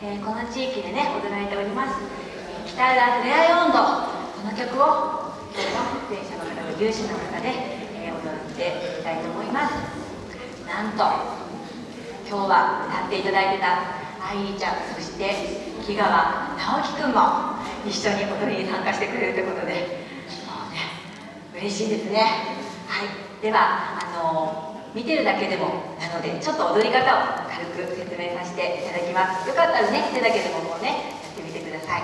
えー、この地域でね踊られております。北浦ふれあい温度この曲を今日の出演者の方と有志の方で、えー、踊ってみたいと思います。なんと今日は歌っていただいてた愛理ちゃんそして木川直樹くんも一緒に踊りに参加してくれるということでもうね嬉しいですね。はい。ではあの見てるだけでもなのでちょっと踊り方を軽く説明させていただきます。よかったらね手だけでももうねやってみてください。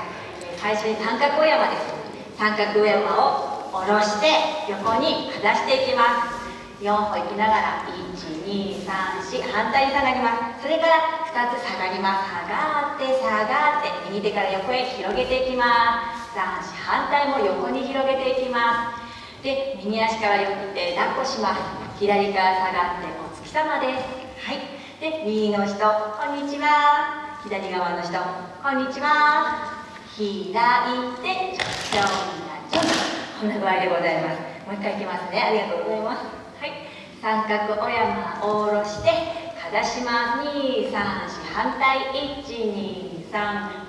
最初に三角お山で。す三角お山を下ろして横にかざしていきます。4歩行きながら1234反対に下がります。それから2つ下がります。下がって下がって右手から横へ広げていきます。3反対も横に広げていきます。で右足から横手抱っこします。左から下がってお月様です。はい。で右の人こんにちは。左側の人こんにちは。開いてちょちょんこんな具合でございます。もう一回いきますね。ありがとうございます。はい。三角お山を下ろしてかざします。234反対。123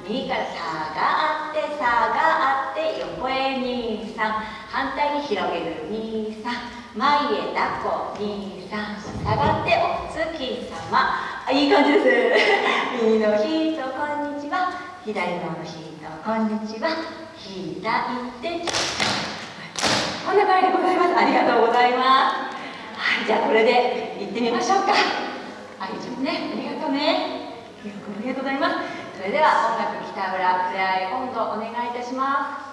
右から下がって下がって横へ。23反対に広げる。23前へ抱っこ23下がってお月様。あいい感じです 右の人こんにちは。左の人こんにちは。開いてこんな感じでございます。ありがとうございます。はいじゃあこれで行ってみましょうか。あいちゃんね。ありがとうね。ありがとうございます。それでは音楽北浦ふれあい温度お願いいたします。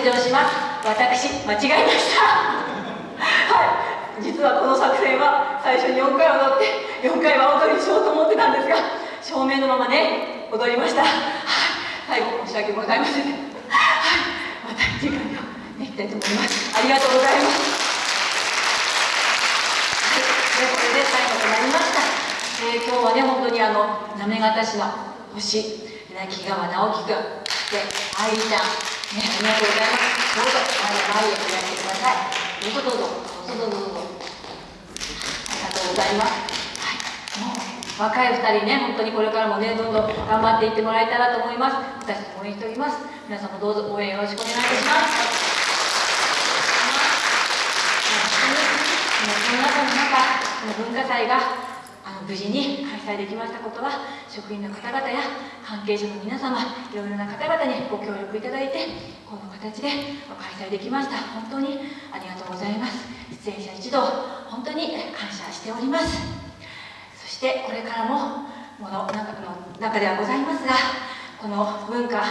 削除します。私間違えました。はい。実はこの作戦は最初に4回踊って4回は踊りしようと思ってたんですが照明のままね踊りました。はい。最後申し訳ございません。はい。また次回をねいきたいと思います。ありがとうございます。はい。でこれで最後となりました、えー、今日はね本当にあの行方市の星木川直樹君で愛ちゃん。ありがとうございます。どうぞ前へ前へおやってくださいどうぞどうぞどうぞどうぞありがとうございます。はいもう若い2人ね本当にこれからもねどんどん頑張っていってもらえたらと思います。私応援しております。皆さんもどうぞ応援よろしくお願いいたします。この中の中、この文化祭が無事に開催できましたことは職員の方々や関係者の皆様いろいろな方々にご協力いただいてこの形で開催できました。本当にありがとうございます。出演者一同本当に感謝しております。そしてこれからももの中の中ではございますがこの文化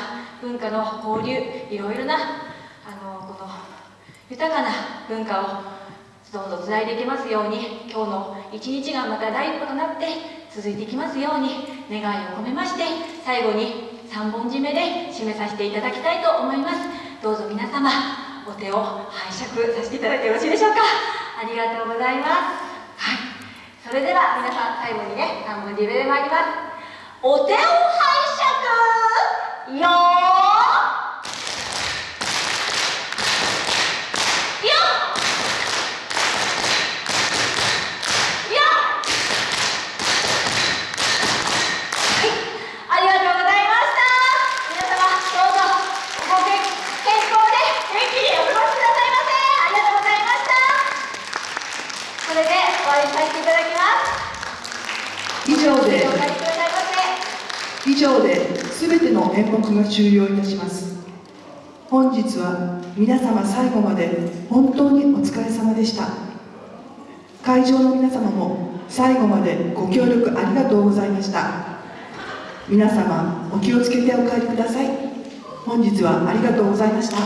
文化の交流いろいろなあのこの豊かな文化をどうぞつないでいきますように今日の一日がまた第一歩となって続いていきますように願いを込めまして最後に3本締めで締めさせていただきたいと思います。どうぞ皆様お手を拝借させていただいてよろしいでしょうか。ありがとうございます。はい。それでは皆さん最後にね3本締めで参ります。お手を拝借よお会いさせていただきます。以上で全ての演目が終了いたします。本日は皆様最後まで本当にお疲れ様でした。会場の皆様も最後までご協力ありがとうございました。皆様お気をつけてお帰りください。本日はありがとうございました。